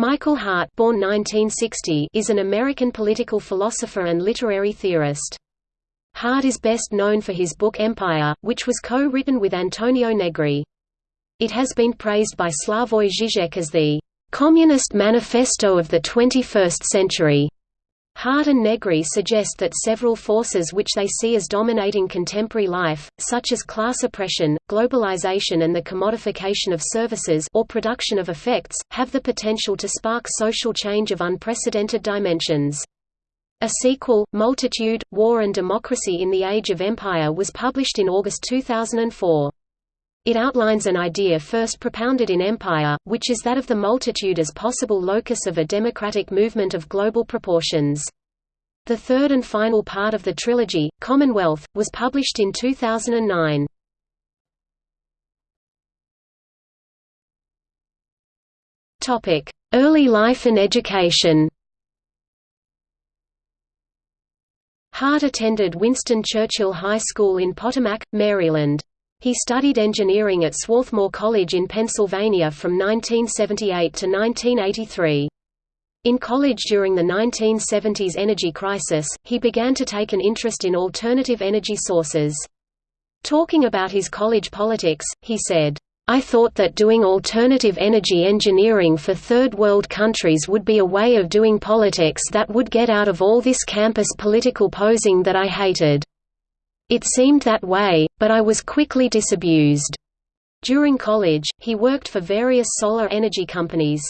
Michael Hardt born 1960 is an American political philosopher and literary theorist. Hardt is best known for his book Empire, which was co-written with Antonio Negri. It has been praised by Slavoj Žižek as the "...communist manifesto of the 21st century." Hardt and Negri suggest that several forces which they see as dominating contemporary life, such as class oppression, globalization and the commodification of services or production of affects, have the potential to spark social change of unprecedented dimensions. A sequel, Multitude, War and Democracy in the Age of Empire was published in August 2004. It outlines an idea first propounded in Empire, which is that of the multitude as possible locus of a democratic movement of global proportions. The third and final part of the trilogy, Commonwealth, was published in 2009. Early life and education Hardt attended Winston Churchill High School in Potomac, Maryland. He studied engineering at Swarthmore College in Pennsylvania from 1978 to 1983. In college during the 1970s energy crisis, he began to take an interest in alternative energy sources. Talking about his college politics, he said, I thought that doing alternative energy engineering for third world countries would be a way of doing politics that would get out of all this campus political posing that I hated. It seemed that way, but I was quickly disabused. During college, he worked for various solar energy companies.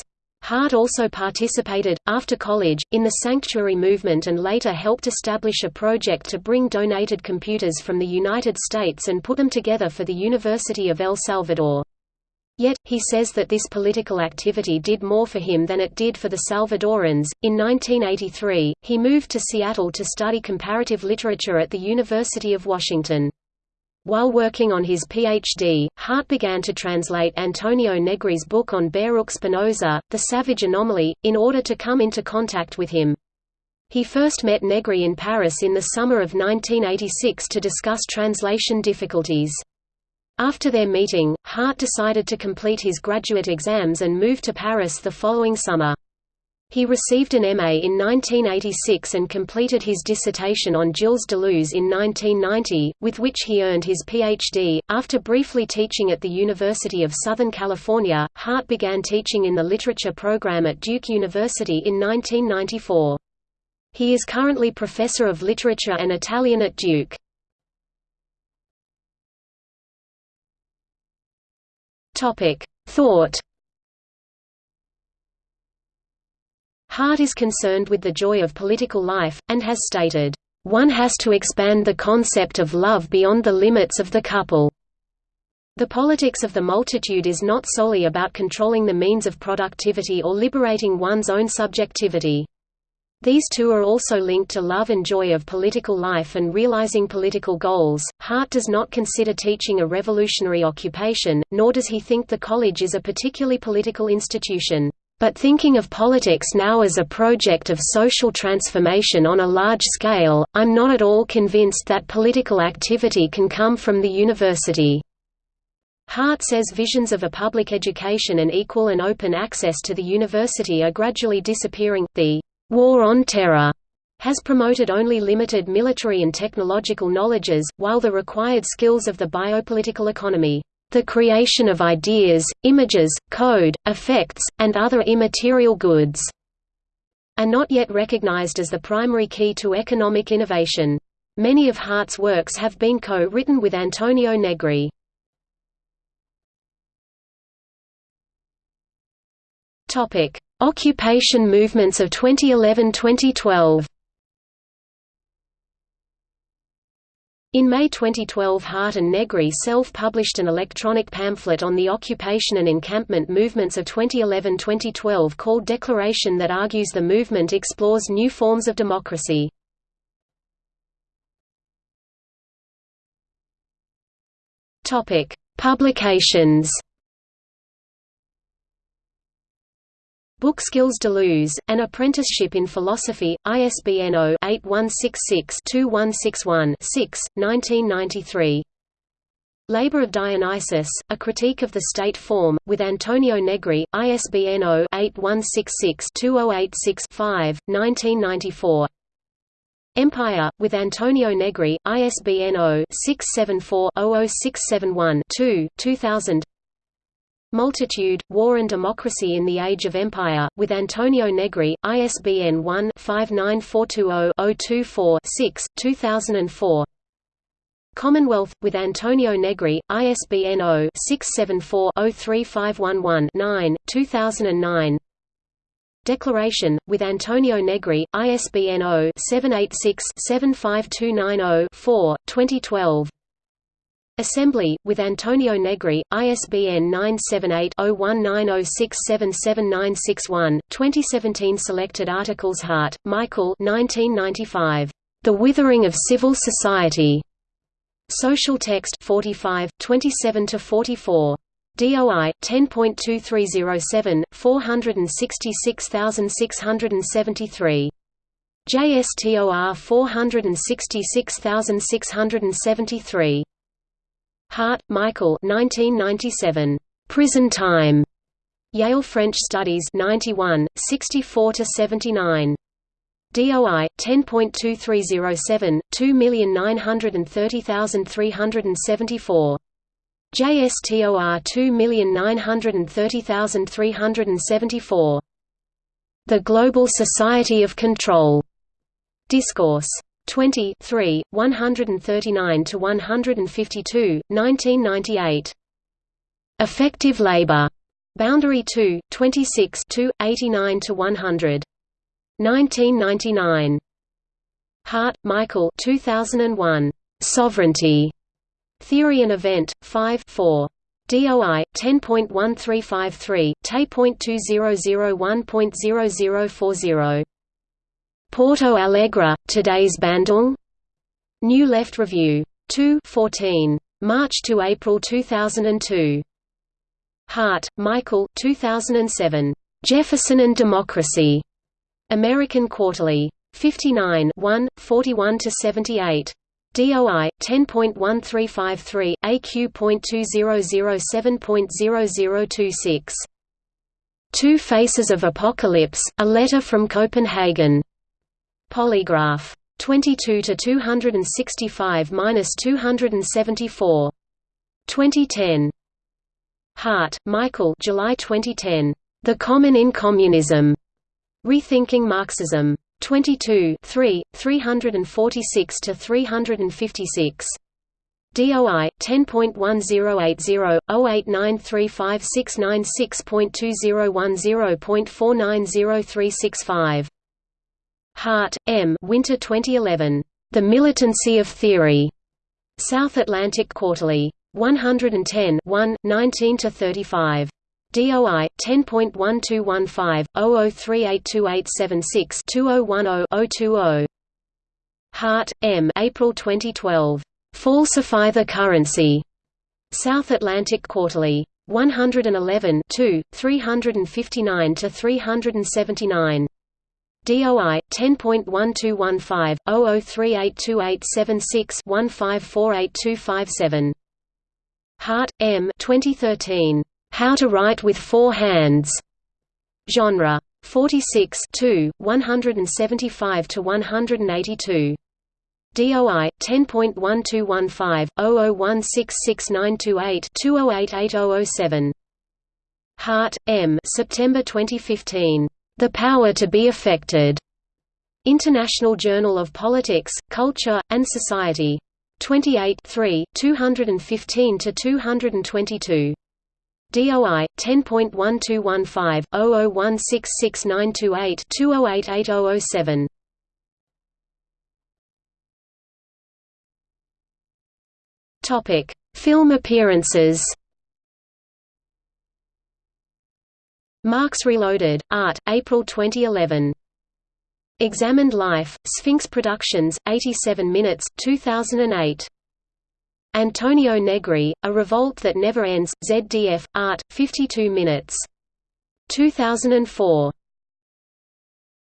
Hardt also participated, after college, in the Sanctuary movement and later helped establish a project to bring donated computers from the United States and put them together for the University of El Salvador. Yet, he says that this political activity did more for him than it did for the Salvadorans. In 1983, he moved to Seattle to study comparative literature at the University of Washington. While working on his Ph.D., Hardt began to translate Antonio Negri's book on Baruch Spinoza, The Savage Anomaly, in order to come into contact with him. He first met Negri in Paris in the summer of 1986 to discuss translation difficulties. After their meeting, Hardt decided to complete his graduate exams and move to Paris the following summer. He received an MA in 1986 and completed his dissertation on Gilles Deleuze in 1990, with which he earned his Ph.D. After briefly teaching at the University of Southern California, Hardt began teaching in the literature program at Duke University in 1994. He is currently professor of literature and Italian at Duke. Topic: Thought. Hardt is concerned with the joy of political life, and has stated, "...one has to expand the concept of love beyond the limits of the couple." The politics of the multitude is not solely about controlling the means of productivity or liberating one's own subjectivity. These two are also linked to love and joy of political life and realizing political goals. Hardt does not consider teaching a revolutionary occupation, nor does he think the college is a particularly political institution. But thinking of politics now as a project of social transformation on a large scale, I'm not at all convinced that political activity can come from the university. Hardt says visions of a public education and equal and open access to the university are gradually disappearing. The War on Terror has promoted only limited military and technological knowledges, while the required skills of the biopolitical economy, the creation of ideas, images, code, affects, and other immaterial goods, are not yet recognized as the primary key to economic innovation. Many of Hardt's works have been co-written with Antonio Negri. Occupation movements of 2011–2012. In May 2012 Hardt and Negri self-published an electronic pamphlet on the occupation and encampment movements of 2011–2012 called Declaration that argues the movement explores new forms of democracy. Publications Books Gilles Deleuze, An Apprenticeship in Philosophy, ISBN 0-8166-2161-6, 1993. Labor of Dionysus, A Critique of the State Form, with Antonio Negri, ISBN 0-8166-2086-5, 1994 Empire, with Antonio Negri, ISBN 0-674-00671-2, 2000 Multitude, War and Democracy in the Age of Empire, with Antonio Negri, ISBN 1-59420-024-6, 2004 Commonwealth, with Antonio Negri, ISBN 0-674-03511-9, 2009 Declaration, with Antonio Negri, ISBN 0-786-75290-4, 2012 Assembly, with Antonio Negri, ISBN 978-0190677961, 2017 Selected articles Hardt, Michael 1995. The Withering of Civil Society. Social Text 45, 27–44. DOI 10.2307 466673. JSTOR 466673. Hardt, Michael 1997. Prison Time. Yale French Studies 91, 64–79. DOI 10.2307 2930374. JSTOR 2930374. The Global Society of Control. Discourse 20 3, 139 to 152, 1998. Affective labor. Boundary 2, 26 2, 89 to 100. 1999. Hardt, Michael 2001. Sovereignty. Theory and Event, 5 4. DOI 10.1353, TE.2001.0040. Porto Alegre, Today's Bandung? New Left Review. 2 14. March to April 2002. Hardt, Michael 2007. Jefferson and Democracy. American Quarterly. 59 1, 41–78. DOI 10.1353 AQ.2007.0026 Two Faces of Apocalypse A Letter from Copenhagen Polygraph 22 to 265 minus 274 2010 Hardt, Michael July 2010 The Common in Communism Rethinking Marxism. 22 3, 346 to 356. DOI 10.1080-08935696.2010.4903365. Hardt, M. Winter 2011. The Militancy of Theory. South Atlantic Quarterly. 110 1, 19 to 35. DOI 10.1215 00382876 2010 020. Hardt, M. April 2012. Falsify the Currency. South Atlantic Quarterly. 111 2, 359 to 379. DOI 10.1215 00382876 154827. Hardt, M. 2013. How to Write with Four Hands. Genre. 46 2, 175 to 182. DOI 10.1215 00166928 20888007. Hardt, M. September 2015. The Power to be Affected. International Journal of Politics, Culture, and Society. 28 3, 215 to 222. DOI 10.1215 00166928 20888007. Topic: Film appearances. Marx Reloaded, Art, April 2011. Examined Life, Sphinx Productions, 87 minutes, 2008. Antonio Negri, A Revolt That Never Ends, ZDF, Art, 52 minutes. 2004.